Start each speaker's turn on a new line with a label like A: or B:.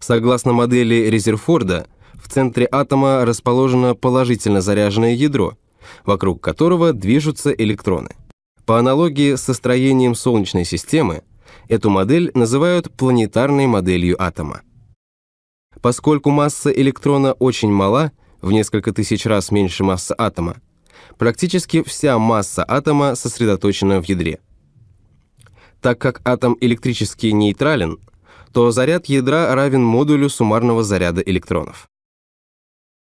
A: Согласно модели Резерфорда, в центре атома расположено положительно заряженное ядро, вокруг которого движутся электроны. По аналогии со строением Солнечной системы, эту модель называют планетарной моделью атома. Поскольку масса электрона очень мала, в несколько тысяч раз меньше массы атома, практически вся масса атома сосредоточена в ядре. Так как атом электрически нейтрален, то заряд ядра равен модулю суммарного заряда электронов.